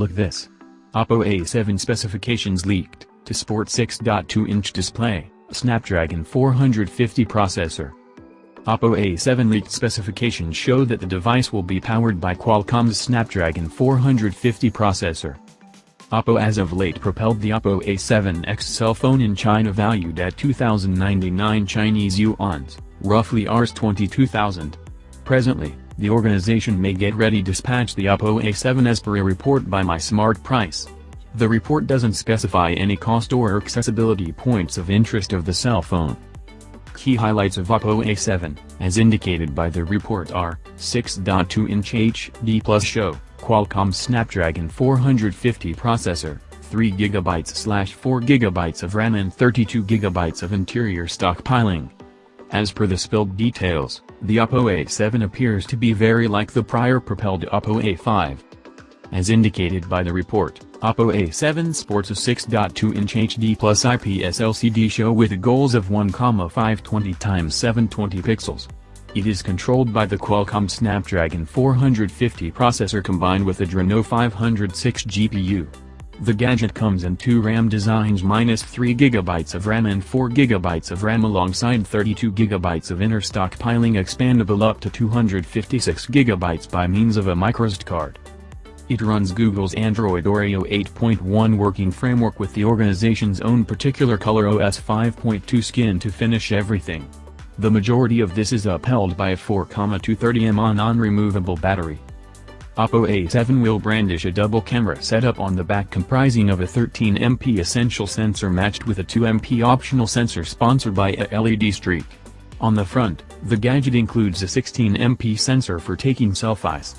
Look this. Oppo A7 specifications leaked, to sport 6.2-inch display, Snapdragon 450 processor. Oppo A7 leaked specifications show that the device will be powered by Qualcomm's Snapdragon 450 processor. Oppo as of late propelled the Oppo A7X cell phone in China valued at 2,099 Chinese yuans, roughly Rs 22,000. Presently, the organization may get ready dispatch the Oppo A7 as per a report by My Smart Price. The report doesn't specify any cost or accessibility points of interest of the cell phone. Key highlights of Oppo A7, as indicated by the report are, 6.2-inch HD Plus show, Qualcomm Snapdragon 450 processor, 3GB/4GB of RAM and 32GB of interior stockpiling. As per the spilled details, the Oppo A7 appears to be very like the prior propelled Oppo A5. As indicated by the report, Oppo A7 sports a 6.2-inch HD plus IPS LCD show with goals of 1,520x720 pixels. It is controlled by the Qualcomm Snapdragon 450 processor combined with Adreno 506 GPU. The gadget comes in two RAM designs minus 3GB of RAM and 4GB of RAM alongside 32GB of inner stockpiling expandable up to 256GB by means of a microSD card. It runs Google's Android Oreo 8.1 working framework with the organization's own particular ColorOS 5.2 skin to finish everything. The majority of this is upheld by a 4,230mAh non-removable battery. Oppo A7 will brandish a double camera setup on the back comprising of a 13MP essential sensor matched with a 2MP optional sensor sponsored by a LED streak. On the front, the gadget includes a 16MP sensor for taking selfies.